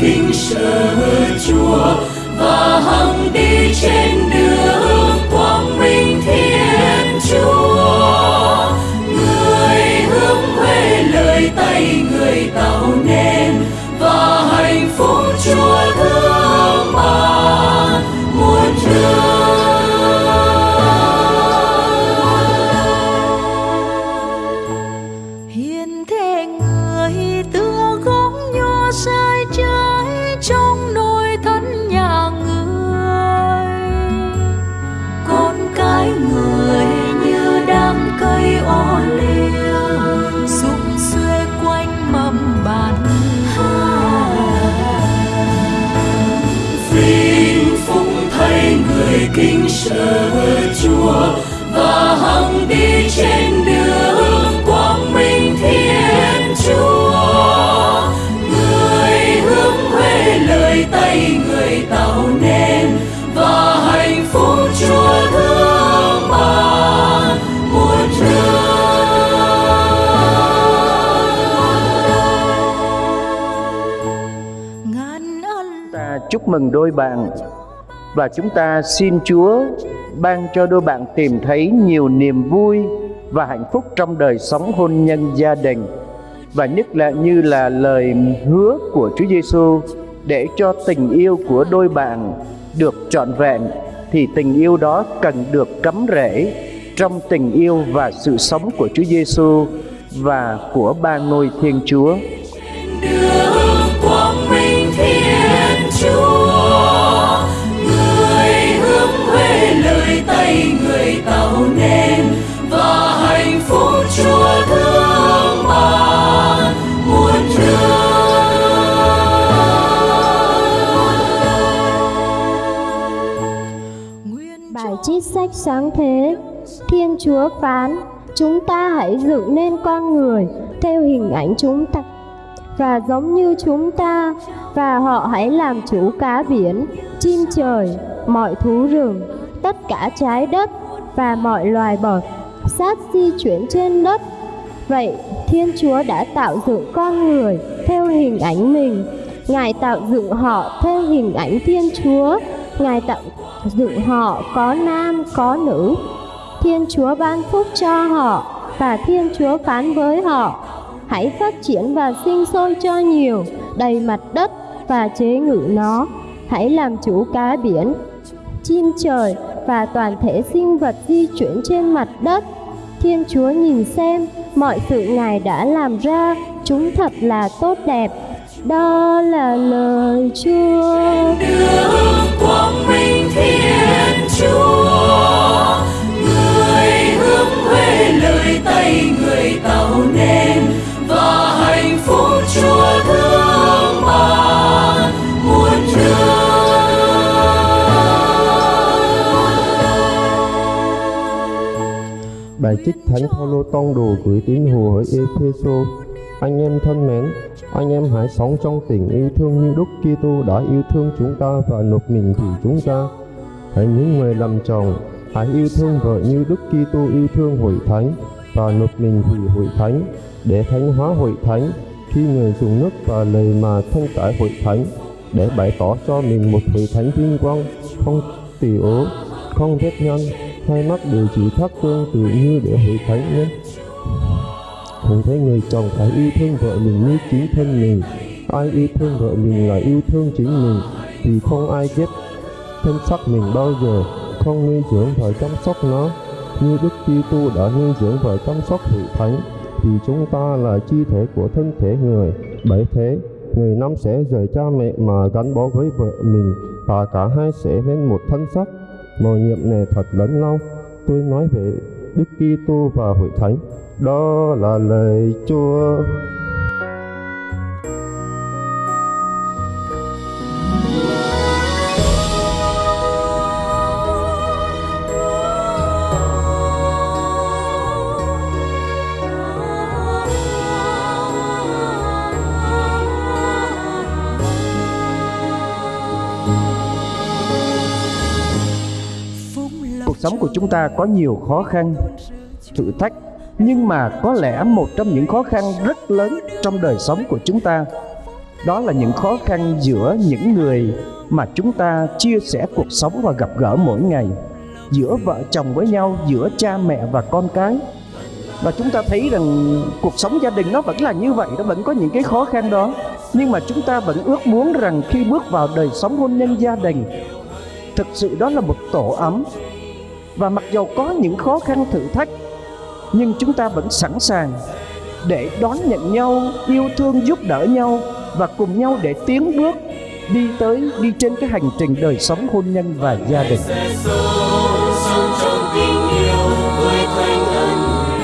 kính sợ Chúa và hằng đi trên đường. Chúc mừng đôi bạn và chúng ta xin Chúa ban cho đôi bạn tìm thấy nhiều niềm vui và hạnh phúc trong đời sống hôn nhân gia đình và nhất là như là lời hứa của Chúa Giêsu để cho tình yêu của đôi bạn được trọn vẹn, thì tình yêu đó cần được cắm rễ trong tình yêu và sự sống của Chúa Giêsu và của ba ngôi Thiên Chúa. Đưa Bài trích sách sáng thế. Thiên Chúa phán, Chúng ta hãy dựng nên con người Theo hình ảnh chúng ta, Và giống như chúng ta, Và họ hãy làm chủ cá biển, Chim trời, Mọi thú rừng, Tất cả trái đất Và mọi loài bọt Sát di chuyển trên đất. Vậy Thiên Chúa đã tạo dựng con người Theo hình ảnh mình. Ngài tạo dựng họ theo hình ảnh Thiên Chúa. Ngài tạo dựng họ, có nam, có nữ. Thiên Chúa ban phúc cho họ và Thiên Chúa phán với họ. Hãy phát triển và sinh sôi cho nhiều, Đầy mặt đất và chế ngự nó. Hãy làm chủ cá biển, Chim trời và toàn thể sinh vật di chuyển trên mặt đất. Thiên Chúa nhìn xem, mọi sự Ngài đã làm ra, Chúng thật là tốt đẹp. Đó là lời Chúa. Bài trích Thánh Phaolô tông đồ gửi tín hữu ở Epheso. Anh em thân mến, anh em hãy sống trong tình yêu thương như Đức Kitô đã yêu thương chúng ta và nộp mình vì chúng ta. Hãy những người làm chồng, hãy yêu thương vợ như Đức Kitô yêu thương hội thánh và nộp mình vì hội thánh để thánh hóa hội thánh khi người dùng nước và lời mà thanh tải hội thánh để bày tỏ cho mình một hội thánh vinh quang không tỳ ố không vết nhân hai mắt đều chỉ thắt tương tự như để hội thánh nhé. Cũng thấy người chồng phải yêu thương vợ mình như chính thân mình. Ai yêu thương vợ mình là yêu thương chính mình vì không ai ghét thân xác mình bao giờ. Không nuôi dưỡng và chăm sóc nó. Như Đức Kitô đã nuôi dưỡng và chăm sóc hội thánh, thì chúng ta là chi thể của thân thể người. Bởi thế, người nam sẽ rời cha mẹ mà gắn bó với vợ mình, và cả hai sẽ nên một thân xác mầu nhiệm này thật lớn lao, tôi nói về Đức Kitô và hội thánh. Đó là lời Chúa. Sống của chúng ta có nhiều khó khăn, thử thách nhưng mà có lẽ một trong những khó khăn rất lớn trong đời sống của chúng ta đó là những khó khăn giữa những người mà chúng ta chia sẻ cuộc sống và gặp gỡ mỗi ngày giữa vợ chồng với nhau giữa cha mẹ và con cái. Và chúng ta thấy rằng cuộc sống gia đình nó vẫn là như vậy nó vẫn có những cái khó khăn đó nhưng mà chúng ta vẫn ước muốn rằng khi bước vào đời sống hôn nhân gia đình thực sự đó là một tổ ấm và mặc dù có những khó khăn thử thách, nhưng chúng ta vẫn sẵn sàng để đón nhận nhau, yêu thương giúp đỡ nhau và cùng nhau để tiến bước đi tới, đi trên cái hành trình đời sống hôn nhân và gia đình.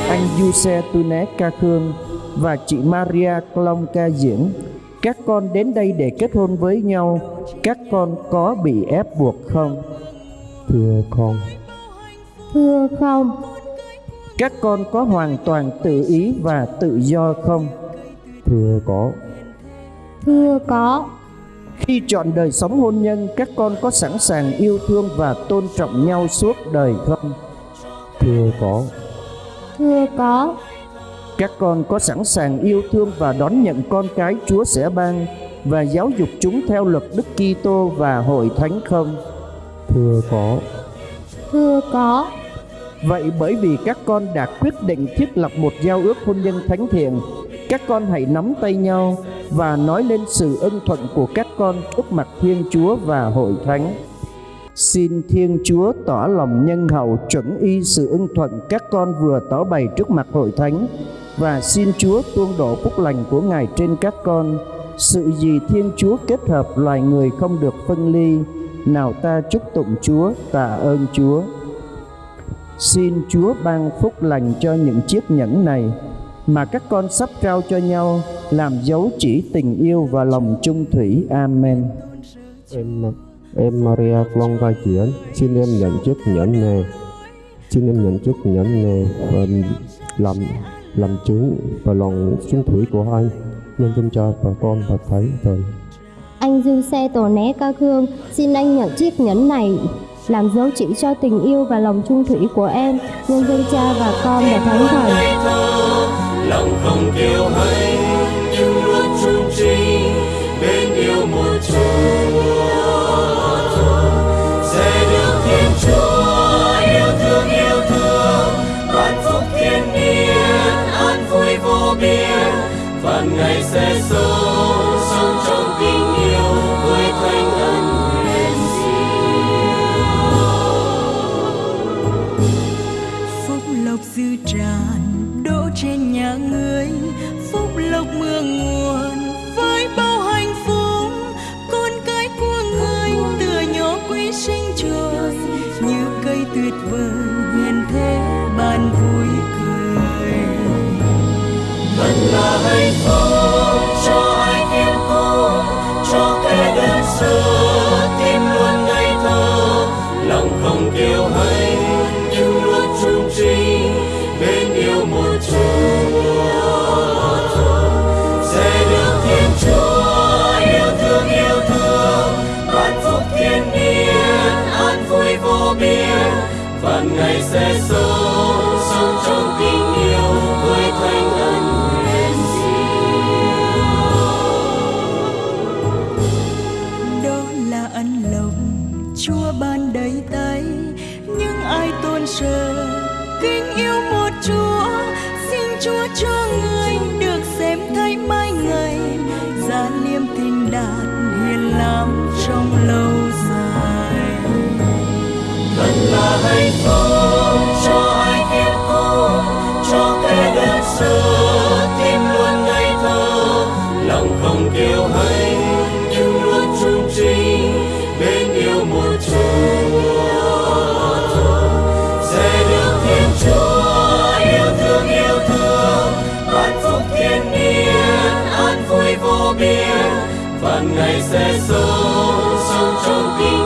Anh Giuse Tune ca khương và chị Maria Clong ca diễn, các con đến đây để kết hôn với nhau, các con có bị ép buộc không? Thưa con Thưa không, các con có hoàn toàn tự ý và tự do không? Thưa có. Thưa có, khi chọn đời sống hôn nhân các con có sẵn sàng yêu thương và tôn trọng nhau suốt đời không? Thưa có. Thưa có, các con có sẵn sàng yêu thương và đón nhận con cái Chúa sẽ ban và giáo dục chúng theo luật Đức Kitô và hội thánh không? thưa có. Thưa có, Vậy bởi vì các con đã quyết định thiết lập một giao ước hôn nhân thánh thiện, các con hãy nắm tay nhau và nói lên sự ân thuận của các con trước mặt Thiên Chúa và hội thánh. Xin Thiên Chúa tỏ lòng nhân hậu chuẩn y sự ưng thuận các con vừa tỏ bày trước mặt hội thánh và xin Chúa tuôn đổ phúc lành của Ngài trên các con. Sự gì Thiên Chúa kết hợp loài người không được phân ly. Nào ta chúc tụng Chúa, tạ ơn Chúa. Xin Chúa ban phúc lành cho những chiếc nhẫn này mà các con sắp trao cho nhau làm dấu chỉ tình yêu và lòng trung thủy. Amen. em em Maria Long vai diễn xin em nhận chiếc nhẫn này xin em nhận chiếc nhẫn này và làm làm chứng và lòng trung thủy của anh nhân dân cha và con và thánh thần anh Du Xe Tổ Né Ca Khương, xin anh nhận chiếc nhẫn này làm dấu chỉ cho tình yêu và lòng trung thủy của em, nhân dân cha và con và thánh thần. lòng không kiêu hãnh nhưng luôn trung trinh bên yêu một chúa sẽ được thiên chúa yêu thương yêu thương ban phúc thiên niên an vui vô biên và ngày sẽ sớm phúc lộc dư tràn đổ trên nhà ngươi. Phúc lộc mưa nguồn, với bao hạnh phúc. Con cái của ngươi tựa nhỏ quý sinh trời như cây tuyệt vời hiền thế ban vui cười. Vẫn là hạnh phúc cho ai khiêm cung cho kẻ đơn sơ. Vô biên và ngày sẽ sống sống trong tình yêu với thánh ân huyền đó là ân lộc chúa ban đầy tay nhưng ai tôn sờ kính yêu một chúa? Xin chúa cho người được xem thấy mai ngày giá liêm tình đạt hiền lắm trong lòng hạnh phúc cho ai khiêm cung cho kẻ đơn sơ tim luôn ngây thơ. Lòng không kiêu hãnh, nhưng luôn trung trinh bên yêu một chúa. Sẽ được thiên chúa yêu thương yêu thương ban phúc thiên niên an vui vô biên. Và ngày sẽ sống sống trong tình